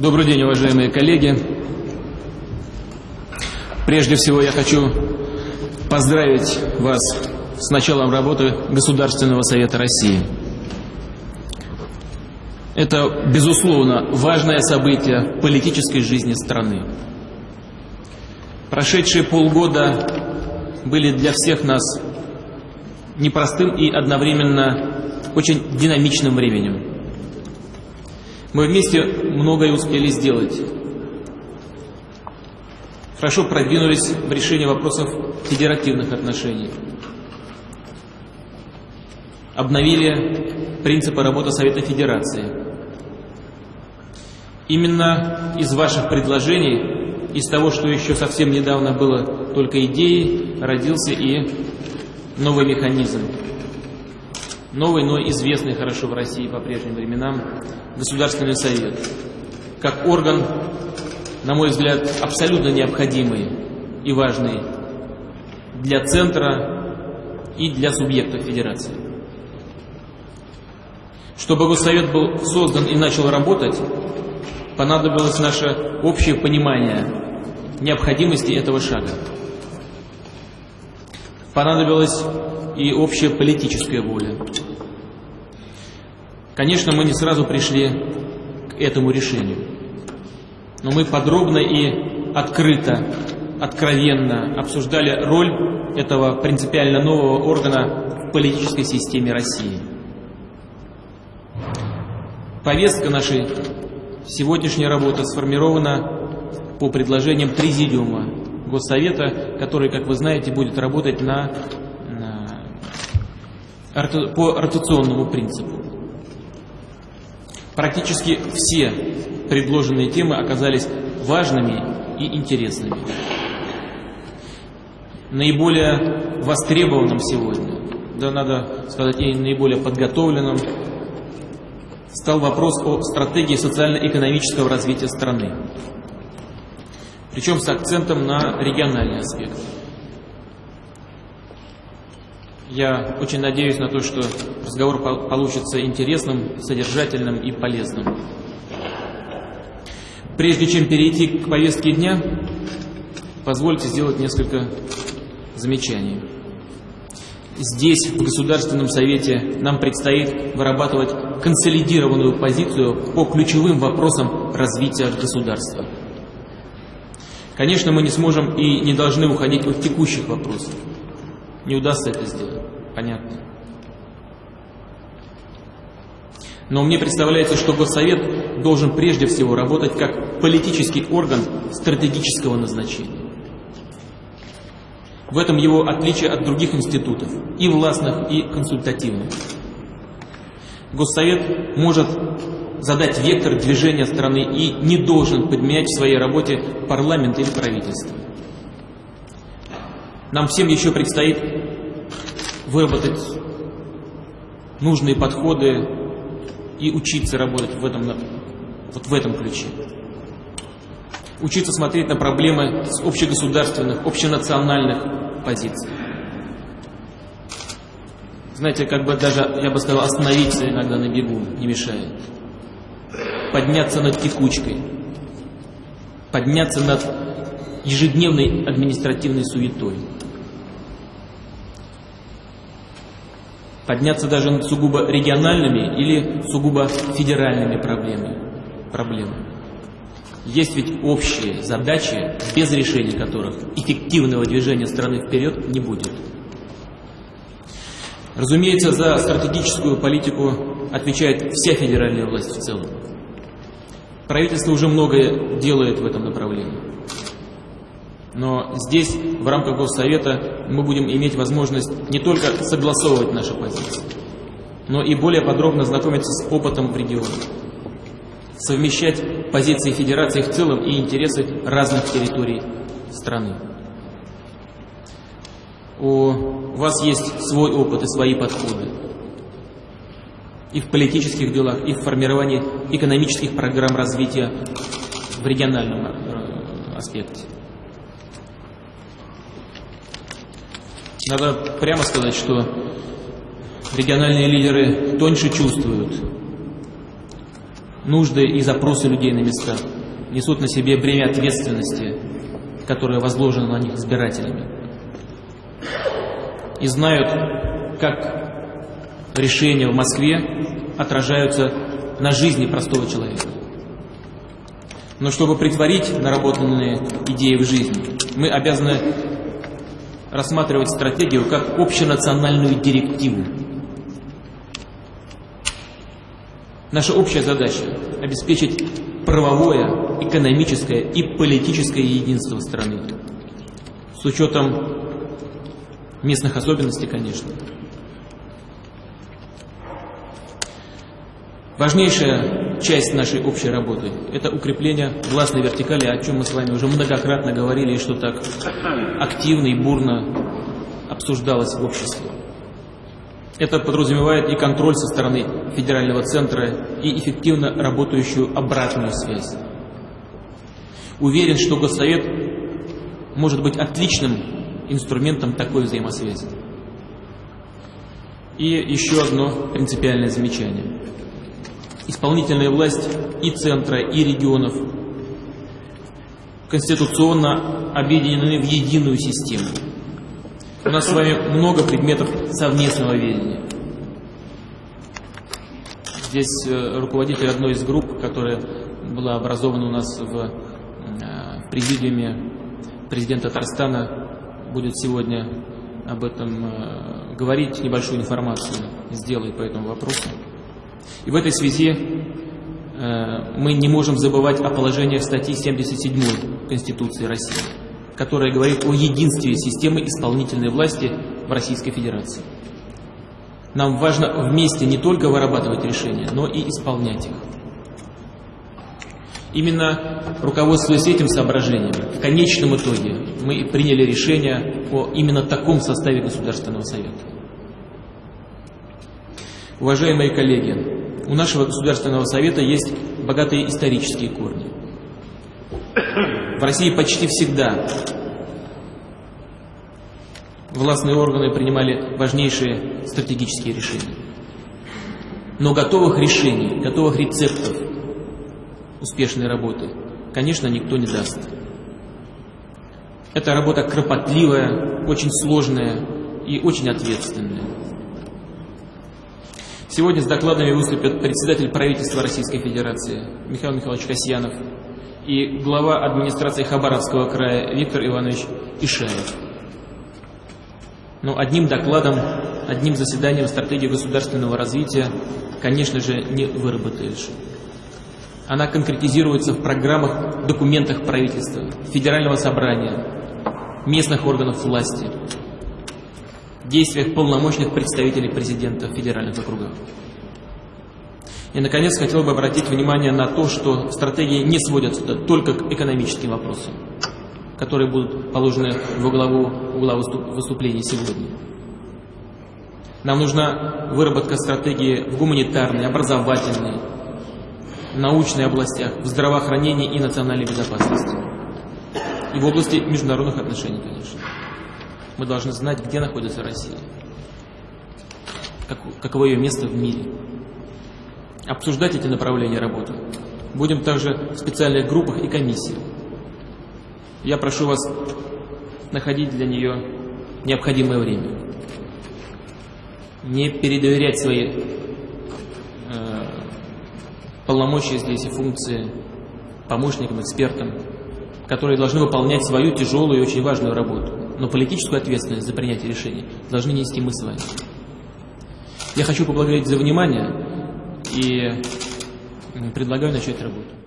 Добрый день, уважаемые коллеги. Прежде всего я хочу поздравить вас с началом работы Государственного Совета России. Это, безусловно, важное событие политической жизни страны. Прошедшие полгода были для всех нас непростым и одновременно очень динамичным временем. Мы вместе многое успели сделать. Хорошо продвинулись в решении вопросов федеративных отношений. Обновили принципы работы Совета Федерации. Именно из ваших предложений, из того, что еще совсем недавно было только идеей, родился и новый механизм. Новый, но известный хорошо в России по прежним временам Государственный совет. Как орган, на мой взгляд, абсолютно необходимый и важный для центра и для субъектов федерации. Чтобы Госсовет был создан и начал работать, понадобилось наше общее понимание необходимости этого шага. Понадобилась и общая политическая воля. Конечно, мы не сразу пришли к этому решению, но мы подробно и открыто, откровенно обсуждали роль этого принципиально нового органа в политической системе России. Повестка нашей сегодняшней работы сформирована по предложениям Президиума Госсовета, который, как вы знаете, будет работать на, по ротационному принципу. Практически все предложенные темы оказались важными и интересными. Наиболее востребованным сегодня, да надо сказать и наиболее подготовленным, стал вопрос о стратегии социально-экономического развития страны. Причем с акцентом на региональный аспект. Я очень надеюсь на то, что разговор получится интересным, содержательным и полезным. Прежде чем перейти к повестке дня, позвольте сделать несколько замечаний. Здесь, в Государственном Совете, нам предстоит вырабатывать консолидированную позицию по ключевым вопросам развития государства. Конечно, мы не сможем и не должны уходить от текущих вопросов. Не удастся это сделать. Понятно. Но мне представляется, что Госсовет должен прежде всего работать как политический орган стратегического назначения. В этом его отличие от других институтов, и властных, и консультативных. Госсовет может задать вектор движения страны и не должен подменять в своей работе парламент или правительство. Нам всем еще предстоит выработать нужные подходы и учиться работать в этом, вот в этом ключе учиться смотреть на проблемы с общегосударственных, общенациональных позиций. Знаете, как бы даже, я бы сказал, остановиться иногда на бегу не мешает. Подняться над текучкой. Подняться над ежедневной административной суетой. Подняться даже над сугубо региональными или сугубо федеральными проблемами. проблемами. Есть ведь общие задачи, без решения которых эффективного движения страны вперед не будет. Разумеется, за стратегическую политику отвечает вся федеральная власть в целом. Правительство уже многое делает в этом направлении. Но здесь, в рамках Госсовета, мы будем иметь возможность не только согласовывать наши позиции, но и более подробно знакомиться с опытом в регионе совмещать позиции Федерации в целом и интересы разных территорий страны. У вас есть свой опыт и свои подходы и в политических делах, и в формировании экономических программ развития в региональном э, аспекте. Надо прямо сказать, что региональные лидеры тоньше чувствуют нужды и запросы людей на местах, несут на себе бремя ответственности, которое возложено на них избирателями. И знают, как решения в Москве отражаются на жизни простого человека. Но чтобы притворить наработанные идеи в жизнь, мы обязаны рассматривать стратегию как общенациональную директиву. Наша общая задача – обеспечить правовое, экономическое и политическое единство страны. С учетом местных особенностей, конечно. Важнейшая часть нашей общей работы – это укрепление властной вертикали, о чем мы с вами уже многократно говорили и что так активно и бурно обсуждалось в обществе. Это подразумевает и контроль со стороны федерального центра, и эффективно работающую обратную связь. Уверен, что Госсовет может быть отличным инструментом такой взаимосвязи. И еще одно принципиальное замечание – исполнительная власть и центра, и регионов конституционно объединены в единую систему. У нас с вами много предметов совместного ведения. Здесь э, руководитель одной из групп, которая была образована у нас в, э, президиуме президента Татарстана, будет сегодня об этом э, говорить, небольшую информацию сделает по этому вопросу. И в этой связи э, мы не можем забывать о положениях статьи 77 Конституции России, которая говорит о единстве системы исполнительной власти в Российской Федерации. Нам важно вместе не только вырабатывать решения, но и исполнять их. Именно руководствуясь этим соображением, в конечном итоге мы приняли решение о именно таком составе Государственного Совета. Уважаемые коллеги, у нашего Государственного Совета есть богатые исторические корни. В России почти всегда властные органы принимали важнейшие стратегические решения. Но готовых решений, готовых рецептов успешной работы, конечно, никто не даст. Эта работа кропотливая, очень сложная и очень ответственная. Сегодня с докладами выступят председатель правительства Российской Федерации Михаил Михайлович Касьянов и глава администрации Хабаровского края Виктор Иванович Ишаев. Но одним докладом, одним заседанием стратегии государственного развития, конечно же, не выработаешь. Она конкретизируется в программах, документах правительства, федерального собрания, местных органов власти, действиях полномочных представителей президента в федеральных округах. И, наконец, хотел бы обратить внимание на то, что стратегии не сводятся только к экономическим вопросам, которые будут положены во главу угла выступления сегодня. Нам нужна выработка стратегии в гуманитарной, образовательной, научной областях, в здравоохранении и национальной безопасности. И в области международных отношений, конечно. Мы должны знать, где находится Россия, как, каково ее место в мире. Обсуждать эти направления работы будем также в специальных группах и комиссиях. Я прошу вас находить для нее необходимое время. Не передоверять свои э, полномочия здесь и функции помощникам, экспертам, которые должны выполнять свою тяжелую и очень важную работу но политическую ответственность за принятие решений должны нести мы с вами. Я хочу поблагодарить за внимание и предлагаю начать работу.